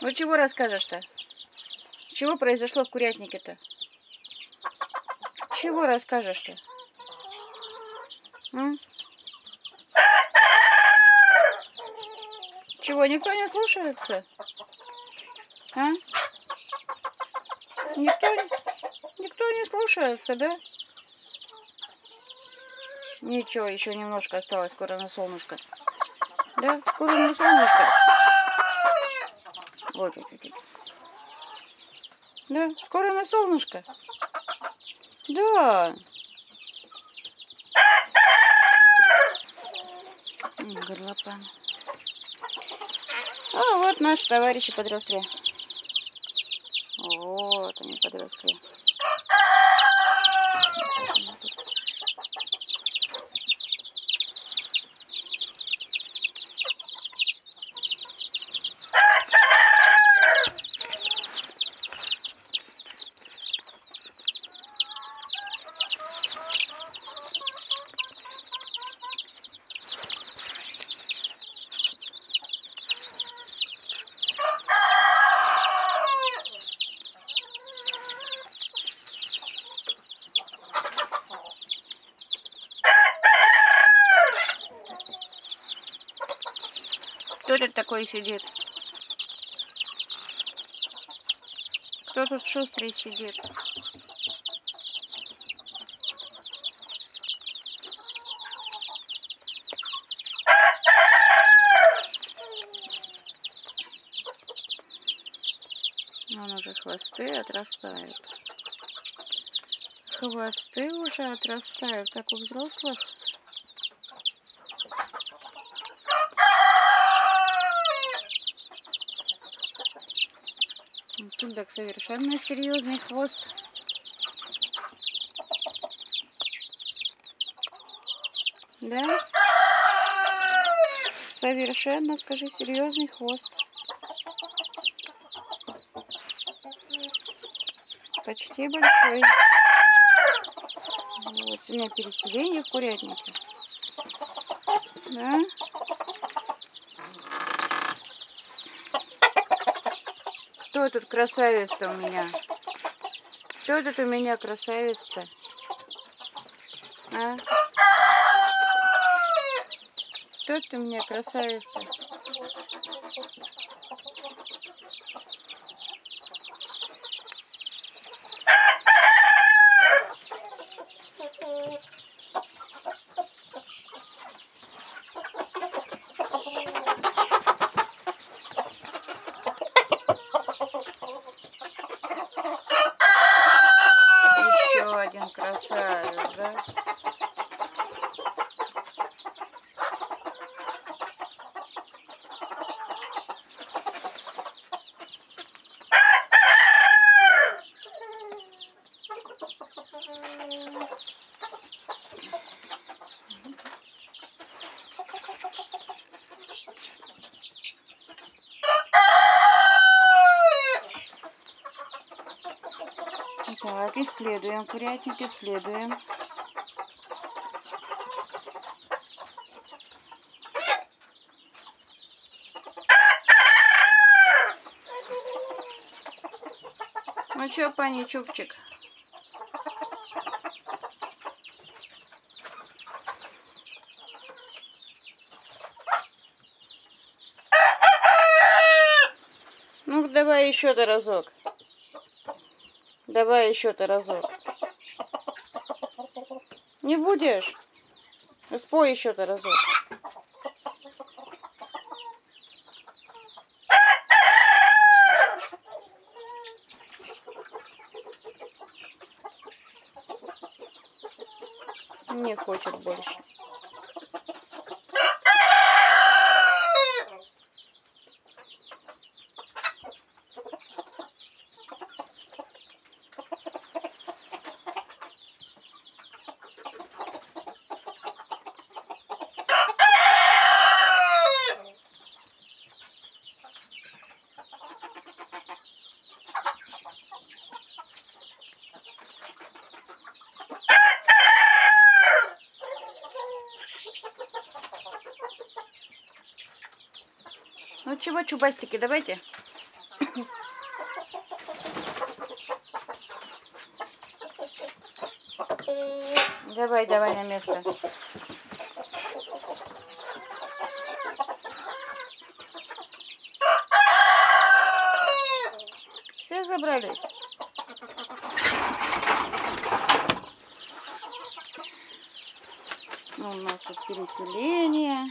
Ну чего расскажешь-то? Чего произошло в курятнике-то? Чего расскажешь-то? Чего, никто не слушается? А? Никто, никто не слушается, да? Ничего, еще немножко осталось, скоро на солнышко. Да, скоро на солнышко. Вот чуть-чуть. Да, скоро на солнышко. Да. Горлопан. А вот наши товарищи подросли. Вот они подросли. Кто тут такой сидит? Кто тут шустрый сидит? Он уже хвосты отрастают. Хвосты уже отрастают, как у взрослых. Тут так совершенно серьезный хвост. Да? Совершенно, скажи, серьезный хвост. Почти большой. Вот, у меня переселение в курятнике. Да? Кто тут красавец-то у меня? Кто тут у меня красавец-то? А? Кто ты у меня красавец-то? Так, исследуем, курятник, исследуем. Ну что, пани Чупчик? Ну, давай еще-то разок. Давай еще-то разок. Не будешь? Спой еще-то разок. Не хочет больше. Ну чего, чубастики, давайте. Давай, давай на место. Все забрались. Ну, у нас тут переселение.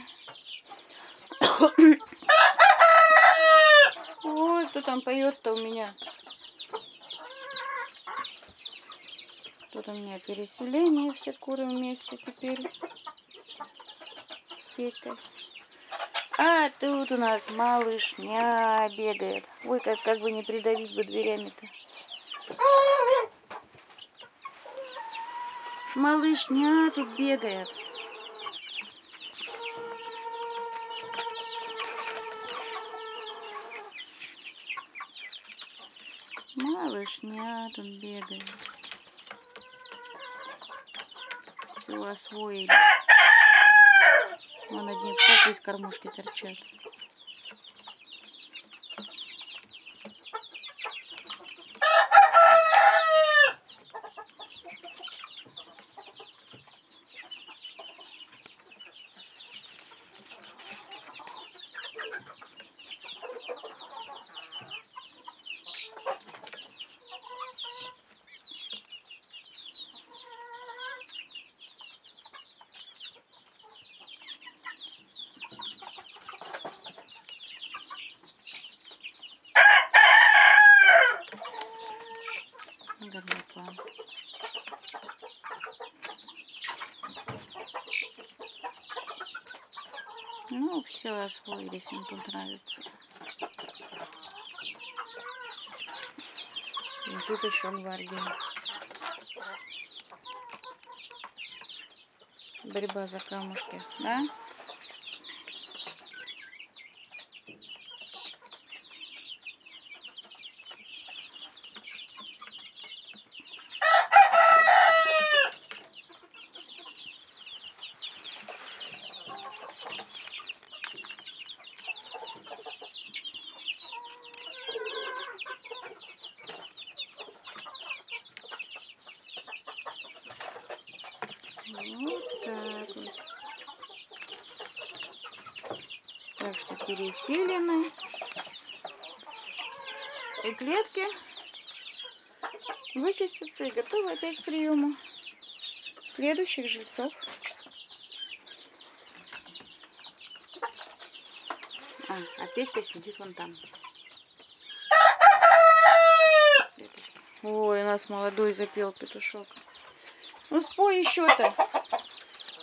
Там поет-то у меня? Тут у меня переселение, все куры вместе теперь с Петькой. А тут у нас малышня бегает. Ой, как, как бы не придавить бы дверями-то. Малышня тут бегает. Малышня тут бегает. Все освоили. Вон одни попы из кормушки торчат. Ну, все освоились, им тут нравится. И тут еще гвардия. Борьба за камушки, да? Вот так вот. Так что переселены. И клетки вычистятся и готовы опять к приему следующих жильцов. А, а Петька сидит вон там. Ой, у нас молодой запел петушок. Ну спой еще-то.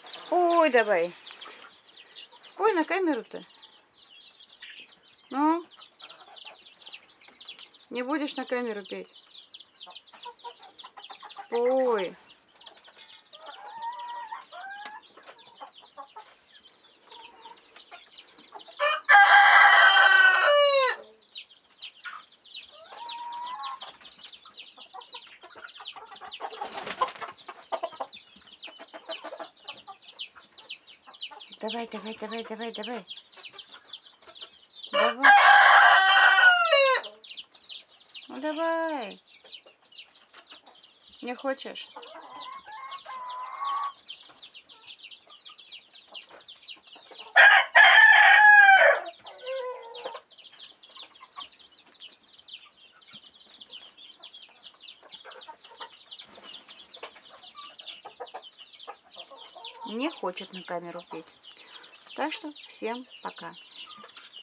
Спой давай. Спой на камеру-то. Ну? Не будешь на камеру петь? Спой. Давай, давай, давай, давай, давай. Ну давай. Не хочешь? Не хочет на камеру петь. Так что всем пока.